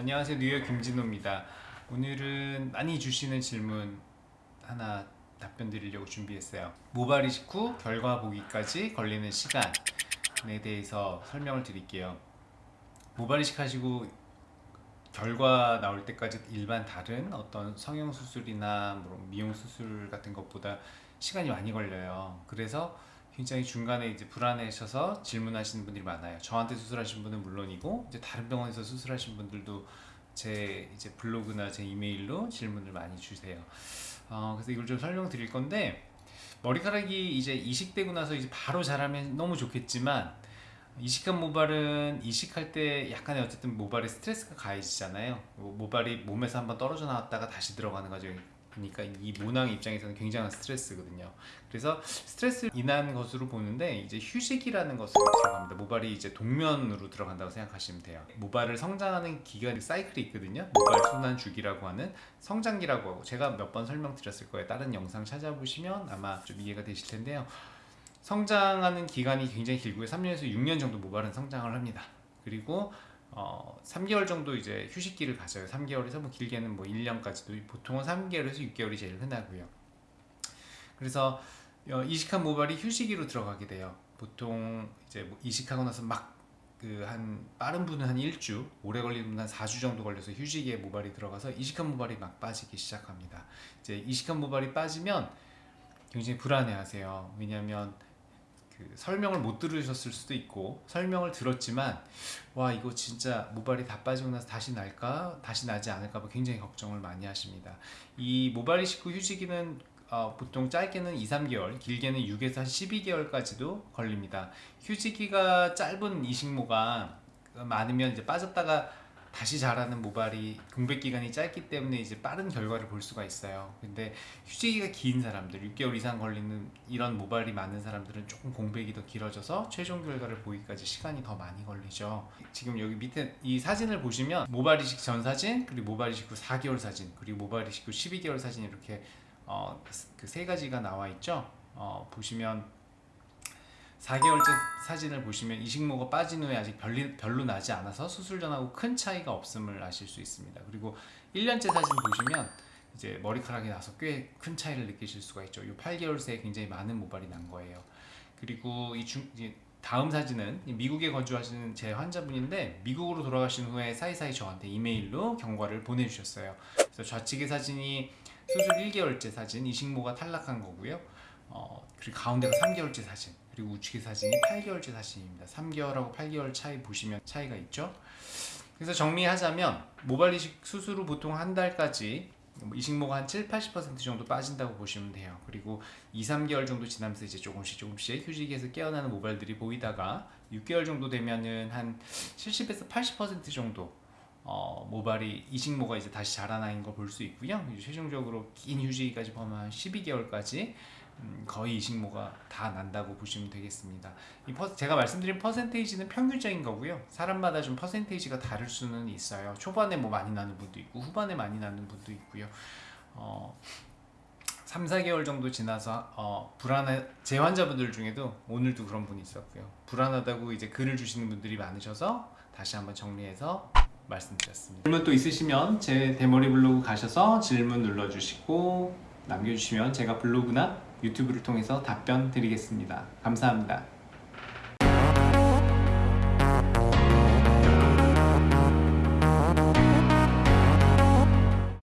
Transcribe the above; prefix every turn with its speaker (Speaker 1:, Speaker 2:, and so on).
Speaker 1: 안녕하세요. 뉴욕 김진호입니다. 오늘은 많이 주시는 질문 하나 답변 드리려고 준비했어요. 모발 이식 후 결과 보기까지 걸리는 시간에 대해서 설명을 드릴게요. 모발 이식 하시고 결과 나올 때까지 일반 다른 어떤 성형수술이나 뭐 미용수술 같은 것보다 시간이 많이 걸려요. 그래서 굉장히 중간에 이제 불안해하셔서 질문하시는 분들이 많아요. 저한테 수술하신 분은 물론이고 이제 다른 병원에서 수술하신 분들도 제 이제 블로그나 제 이메일로 질문을 많이 주세요. 어, 그래서 이걸 좀 설명드릴 건데 머리카락이 이제 이식되고 나서 이제 바로 자라면 너무 좋겠지만 이식한 모발은 이식할 때 약간의 어쨌든 모발에 스트레스가 가해지잖아요. 모발이 몸에서 한번 떨어져 나왔다가 다시 들어가는 과정이 그러니까 이 모낭 입장에서는 굉장한 스트레스거든요. 그래서 스트레스 인한 것으로 보는데 이제 휴식이라는 것으로 들어갑니다. 모발이 이제 동면으로 들어간다고 생각하시면 돼요. 모발을 성장하는 기간 사이클이 있거든요. 모발 순환 주기라고 하는 성장기라고 하고 제가 몇 번 설명드렸을 거예요. 다른 영상 찾아보시면 아마 좀 이해가 되실 텐데요. 성장하는 기간이 굉장히 길고요. 3년에서 6년 정도 모발은 성장을 합니다. 그리고 어, 3개월 정도 이제 휴식기를 가져요. 3개월에서 뭐 길게는 뭐 1년까지도 보통은 3개월에서 6개월이 제일 흔하고요. 그래서 어, 이식한 모발이 휴식기로 들어가게 돼요. 보통 이제 뭐 이식하고 나서 막 그 한 빠른 분은 한 1주, 오래 걸리는 분은 한 4주 정도 걸려서 휴식에 모발이 들어가서 이식한 모발이 막 빠지기 시작합니다. 이제 이식한 모발이 빠지면 굉장히 불안해 하세요. 왜냐하면 그 설명을 못 들으셨을 수도 있고 설명을 들었지만 와 이거 진짜 모발이 다 빠지고 나서 다시 날까? 다시 나지 않을까 봐 굉장히 걱정을 많이 하십니다. 이 모발 이 식 후 휴지기는 어, 보통 짧게는 2, 3개월 길게는 6에서 12개월까지도 걸립니다. 휴지기가 짧은 이식모가 많으면 이제 빠졌다가 다시 자라는 모발이 공백 기간이 짧기 때문에 이제 빠른 결과를 볼 수가 있어요. 근데 휴지기가 긴 사람들 6개월 이상 걸리는 이런 모발이 많은 사람들은 조금 공백이 더 길어져서 최종 결과를 보기까지 시간이 더 많이 걸리죠. 지금 여기 밑에 이 사진을 보시면 모발 이식 전 사진 그리고 모발 이식 후 4개월 사진 그리고 모발 이식 후 12개월 사진 이렇게 어, 그 세 가지가 나와 있죠. 어, 보시면 4개월째 사진을 보시면 이식모가 빠진 후에 아직 별리, 별로 나지 않아서 수술 전하고 큰 차이가 없음을 아실 수 있습니다. 그리고 1년째 사진 보시면 이제 머리카락이 나서 꽤 큰 차이를 느끼실 수가 있죠. 이 8개월 새에 굉장히 많은 모발이 난 거예요. 그리고 이 중, 다음 사진은 미국에 거주하시는 제 환자분인데 미국으로 돌아가신 후에 사이사이 저한테 이메일로 경과를 보내주셨어요. 그래서 좌측의 사진이 수술 1개월째 사진, 이식모가 탈락한 거고요. 어, 그리고 가운데가 3개월째 사진 그리고 우측의 사진이 8개월째 사진입니다. 3개월하고 8개월 차이 보시면 차이가 있죠? 그래서 정리하자면 모발 이식 수술 후 보통 한 달까지 뭐 이식모가 한 7, 80% 정도 빠진다고 보시면 돼요. 그리고 2, 3개월 정도 지나면서 이제 조금씩 조금씩 휴직에서 깨어나는 모발들이 보이다가 6개월 정도 되면은 한 70에서 80% 정도 어, 모발이 이식모가 이제 다시 자라나는 걸 볼 수 있고요. 최종적으로 긴 휴지기까지 보면 12개월까지 음, 거의 이식모가 다 난다고 보시면 되겠습니다. 이 퍼, 제가 말씀드린 퍼센테이지는 평균적인 거고요. 사람마다 좀 퍼센테이지가 다를 수는 있어요. 초반에 뭐 많이 나는 분도 있고 후반에 많이 나는 분도 있고요. 어, 3, 4개월 정도 지나서 어, 불안해 제 환자분들 중에도 오늘도 그런 분이 있었고요. 불안하다고 이제 글을 주시는 분들이 많으셔서 다시 한번 정리해서 말씀드렸습니다. 질문 또 있으시면 제 대머리 블로그 가셔서 질문 눌러주시고 남겨주시면 제가 블로그나 유튜브를 통해서 답변 드리겠습니다. 감사합니다.